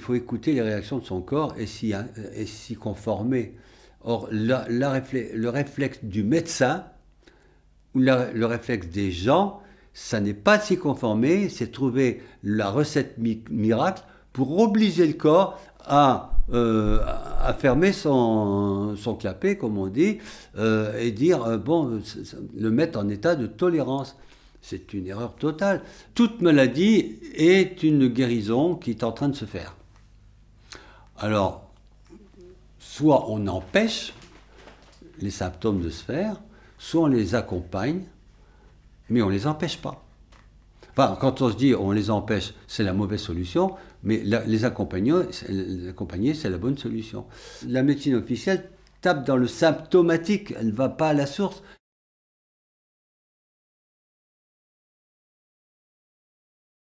Il faut écouter les réactions de son corps et s'y conformer. Or, le réflexe du médecin, ou le réflexe des gens, ça n'est pas s'y conformer, c'est trouver la recette miracle pour obliger le corps à, euh, fermer son, clapet, comme on dit, euh, et dire, euh, bon, le mettre en état de tolérance. C'est une erreur totale. Toute maladie est une guérison qui est en train de se faire. Alors, soit on empêche les symptômes de se faire, soit on les accompagne, mais on ne les empêche pas. Enfin, quand on se dit on les empêche, c'est la mauvaise solution, mais les, accompagner, les accompagner, c'est la bonne solution. La médecine officielle tape dans le symptomatique, elle ne va pas à la source.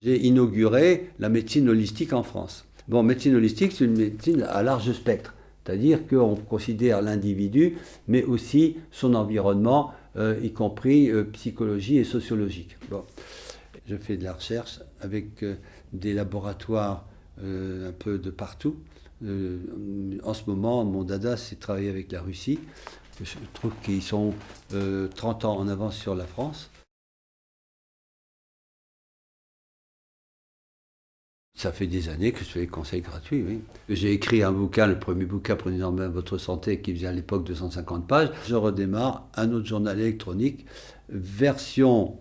J'ai inauguré la médecine holistique en France. Bon, médecine holistique, c'est une médecine à large spectre. C'est-à-dire qu'on considère l'individu, mais aussi son environnement, euh, y compris euh, psychologie et sociologique. Bon. Je fais de la recherche avec euh, des laboratoires un peu de partout. en ce moment, mon dada, c'est travailler avec la Russie. Je trouve qu'ils sont 30 ans en avance sur la France. Ça fait des années que je fais des conseils gratuits, oui. J'ai écrit un bouquin, le premier bouquin, Prenez en main votre santé, qui faisait à l'époque 250 pages. Je redémarre un autre journal électronique, version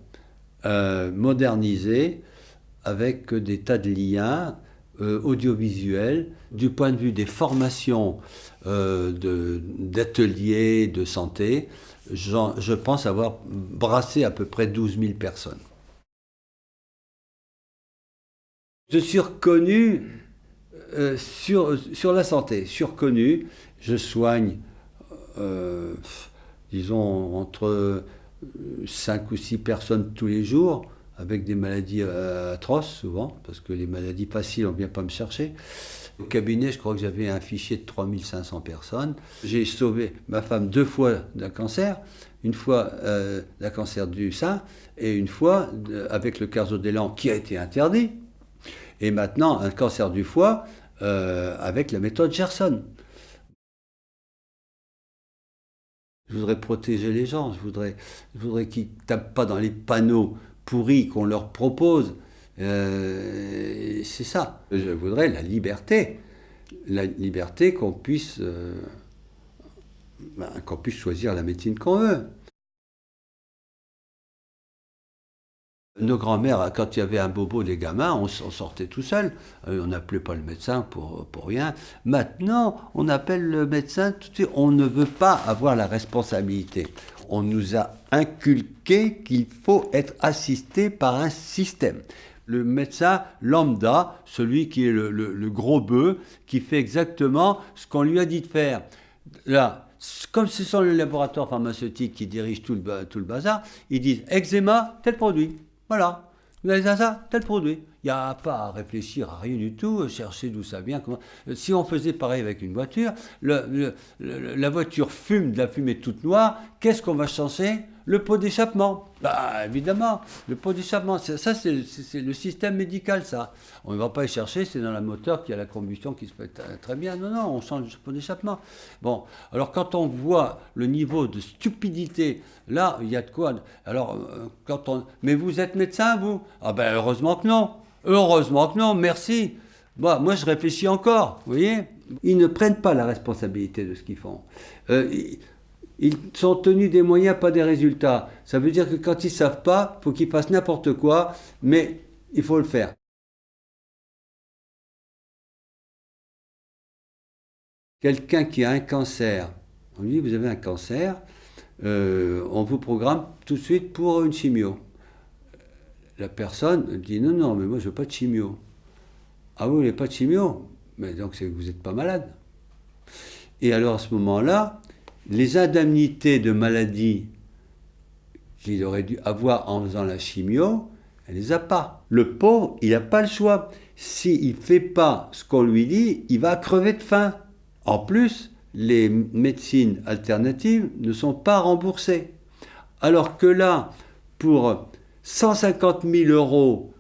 euh, modernisée, avec des tas de liens euh, audiovisuels, du point de vue des formations euh, d'ateliers de, santé. Je pense avoir brassé à peu près 12 000 personnes. Je suis reconnu euh, sur, la santé, reconnu, je soigne, euh, disons, entre 5 ou 6 personnes tous les jours, avec des maladies euh, atroces souvent, parce que les maladies faciles, on ne vient pas me chercher. Au cabinet, je crois que j'avais un fichier de 3500 personnes. J'ai sauvé ma femme deux fois d'un cancer, une fois d'un cancer du sein, et une fois avec le carzodélan qui a été interdit, et maintenant un cancer du foie euh, avec la méthode Gerson. Je voudrais protéger les gens, je voudrais, je voudrais qu'ils ne tapent pas dans les panneaux pourris qu'on leur propose. Euh, c'est ça. Je voudrais la liberté. La liberté qu'on puisse, euh, ben, qu'on puisse choisir la médecine qu'on veut. Nos grands-mères, quand il y avait un bobo des gamins, on, sortait tout seul. Euh, on n'appelait pas le médecin pour, pour rien. Maintenant, on appelle le médecin. On ne veut pas avoir la responsabilité. On nous a inculqué qu'il faut être assisté par un système. Le médecin lambda, celui qui est le, gros bœuf, qui fait exactement ce qu'on lui a dit de faire. Là, comme ce sont les laboratoires pharmaceutiques qui dirigent tout le, tout le bazar, ils disent eczéma, tel produit. Voilà. Vous avez ça, tel produit. Il n'y a pas à réfléchir à rien du tout, chercher d'où ça vient. Comment... Si on faisait pareil avec une voiture, la voiture fume de la fumée toute noire, qu'est-ce qu'on va changer Le pot d'échappement. Bah, évidemment, le pot d'échappement, ça c'est le système médical, ça. On ne va pas y chercher, c'est dans la moteur qu'il y a la combustion qui se fait très bien. Non, non, on change le pot d'échappement. Bon, alors quand on voit le niveau de stupidité, là, il y a de quoi. Alors, euh, quand on. Mais vous êtes médecin, vous? Ah ben, heureusement que non. Heureusement que non, merci. Moi, moi, je réfléchis encore, vous voyez? Ils ne prennent pas la responsabilité de ce qu'ils font. Euh, sont tenus des moyens, pas des résultats. Ça veut dire que quand ils ne savent pas, il faut qu'ils fassent n'importe quoi, mais il faut le faire. Quelqu'un qui a un cancer, on lui dit vous avez un cancer, euh, on vous programme tout de suite pour une chimio. La personne dit non, non, mais moi je veux pas de chimio. Ah vous n'avez pas de chimio? Mais donc c'est que vous n'êtes pas malade. Et alors à ce moment-là, les indemnités de maladie qu'il aurait dû avoir en faisant la chimio, elle ne les a pas. Le pauvre, il n'a pas le choix. S'il ne fait pas ce qu'on lui dit, il va crever de faim. En plus, les médecines alternatives ne sont pas remboursées. Alors que là, pour 150 000 euros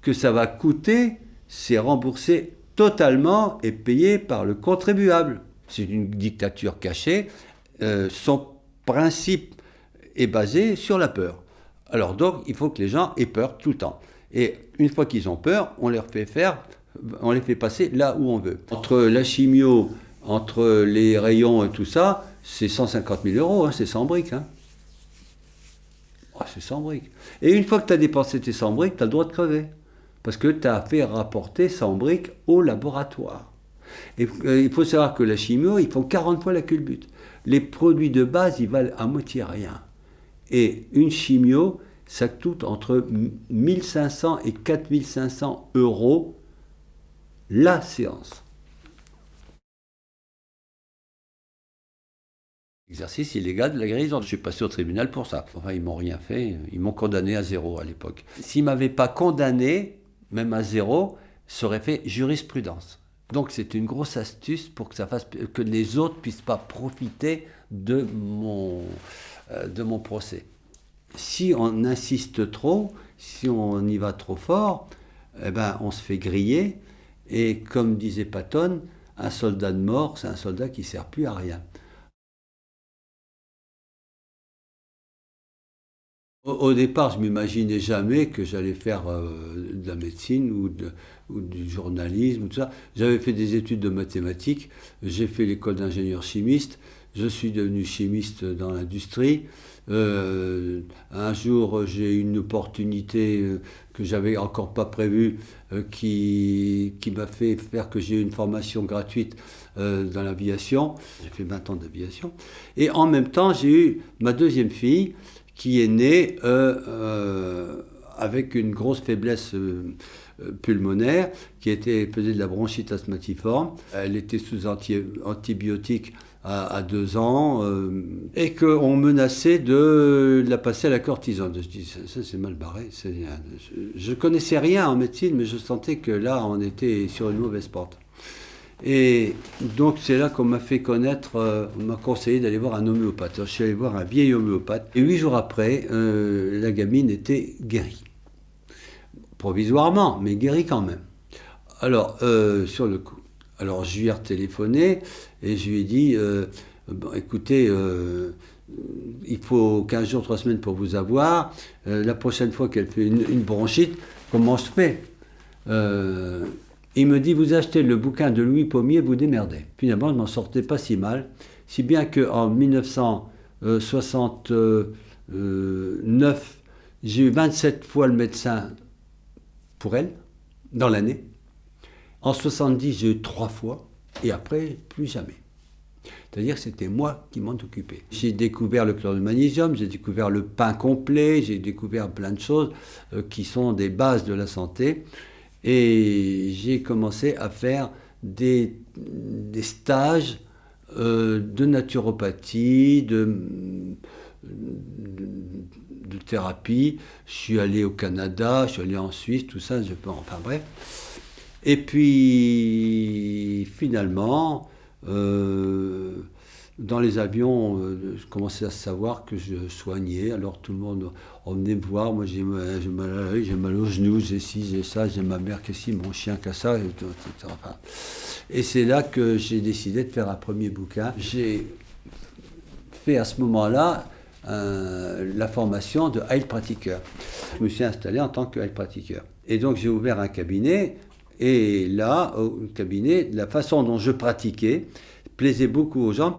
que ça va coûter, c'est remboursé totalement est payé par le contribuable. C'est une dictature cachée. Euh, son principe est basé sur la peur. Alors donc, il faut que les gens aient peur tout le temps. Et une fois qu'ils ont peur, on leur fait faire, on les fait passer là où on veut. Entre la chimio, entre les rayons et tout ça, c'est 150 000 euros, hein, c'est 100 briques. Hein. Ah, c'est 100 briques. Et une fois que tu as dépensé tes 100 briques, tu as le droit de crever. Parce que tu as fait rapporter 100 briques au laboratoire. Et euh, il faut savoir que la chimio, ils font 40 fois la culbute. Les produits de base, ils valent à moitié rien. Et une chimio, ça coûte entre 1500 et 4500 euros la séance. Exercice illégal de la guérison. Je suis passé au tribunal pour ça. Enfin, ils m'ont rien fait. Ils m'ont condamné à zéro à l'époque. S'ils m'avaient pas condamné, même à zéro, ça aurait fait jurisprudence. Donc c'est une grosse astuce pour que les autres puissent pas profiter de mon euh, de mon procès. Si on insiste trop, si on y va trop fort, eh ben on se fait griller. Et comme disait Patton, un soldat de mort, c'est un soldat qui sert plus à rien. Au, départ, je m'imaginais jamais que j'allais faire euh, de la médecine ou, du journalisme ou tout ça. J'avais fait des études de mathématiques, j'ai fait l'école d'ingénieur chimiste, je suis devenu chimiste dans l'industrie. Euh, un jour, j'ai eu une opportunité euh, que j'avais encore pas prévue qui, qui m'a fait faire que j'ai eu une formation gratuite dans l'aviation. J'ai fait 20 ans d'aviation. Et en même temps, j'ai eu ma deuxième fille qui est née euh, euh, avec une grosse faiblesse euh, pulmonaire, qui était, faisait de la bronchite asthmatiforme. Elle était sous anti, antibiotiques à, deux ans, et qu'on menaçait de la passer à la cortisone. Je dis, ça, c'est mal barré. Je ne connaissais rien en médecine, mais je sentais que là, on était sur une mauvaise porte. Et donc c'est là qu'on m'a fait connaître, euh, on m'a conseillé d'aller voir un homéopathe. je suis allé voir un vieil homéopathe. Et huit jours après, euh, la gamine était guérie. Provisoirement, mais guérie quand même. Alors, euh, sur le coup. Alors je lui ai retéléphoné et je lui ai dit, écoutez, il faut 15 jours, 3 semaines pour vous avoir. la prochaine fois qu'elle fait une, une, bronchite, comment je fais? Il me dit, vous achetez le bouquin de Louis Pommier, vous démerdez. Finalement, je m'en sortais pas si mal, si bien qu'en 1969, j'ai eu 27 fois le médecin pour elle, dans l'année. En 70, j'ai eu trois fois, et après, plus jamais. C'est-à-dire que c'était moi qui m'en occupais. J'ai découvert le chlore de magnésium, j'ai découvert le pain complet, j'ai découvert plein de choses euh, qui sont des bases de la santé. Et j'ai commencé à faire des, des stages euh, de naturopathie, de, thérapie. Je suis allé au Canada, je suis allé en Suisse, tout ça, je peux, enfin bref. Et puis finalement, euh, dans les avions, euh, je commençais à savoir que je soignais. Alors tout le monde venait me voir. Moi, j'ai mal, mal, j'ai mal aux genoux, j'ai ci, j'ai ça, j'ai ma mère qui ci, mon chien qui a ça, etc. Et c'est là que j'ai décidé de faire un premier bouquin. J'ai fait à ce moment-là la formation de Heilpratiker. Je me suis installé en tant que Heilpratiker. Et donc j'ai ouvert un cabinet. Et là, au cabinet, la façon dont je pratiquais plaisait beaucoup aux gens.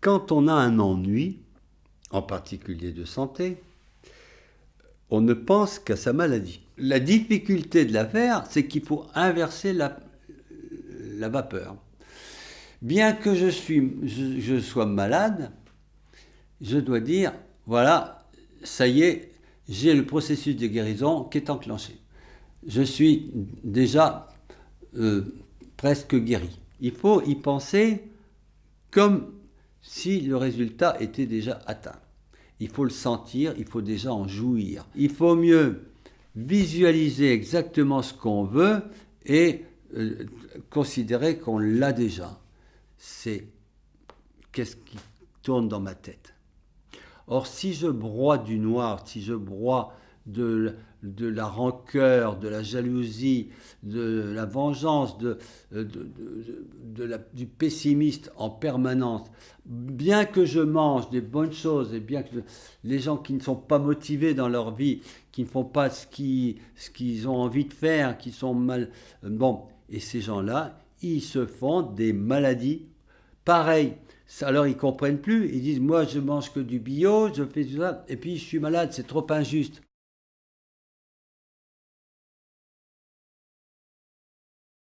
Quand on a un ennui, en particulier de santé, on ne pense qu'à sa maladie. La difficulté de l'affaire, c'est qu'il faut inverser la, la, vapeur. Bien que je, sois malade, je dois dire, voilà, ça y est, j'ai le processus de guérison qui est enclenché. Je suis déjà euh, presque guéri. Il faut y penser comme si le résultat était déjà atteint. Il faut le sentir, il faut déjà en jouir. Il faut mieux visualiser exactement ce qu'on veut et euh, considérer qu'on l'a déjà. C'est qu'est-ce qui tourne dans ma tête. Or, si je broie du noir, si je broie de, de la rancœur, de la jalousie, de la vengeance, de, de, la, du pessimiste en permanence, bien que je mange des bonnes choses et bien que les gens qui ne sont pas motivés dans leur vie, qui ne font pas ce qu'ils ont envie de faire, qui sont mal... Bon, et ces gens-là, ils se font des maladies pareilles. Alors ils comprennent plus, ils disent moi je mange que du bio, je fais ça, et puis je suis malade, c'est trop injuste.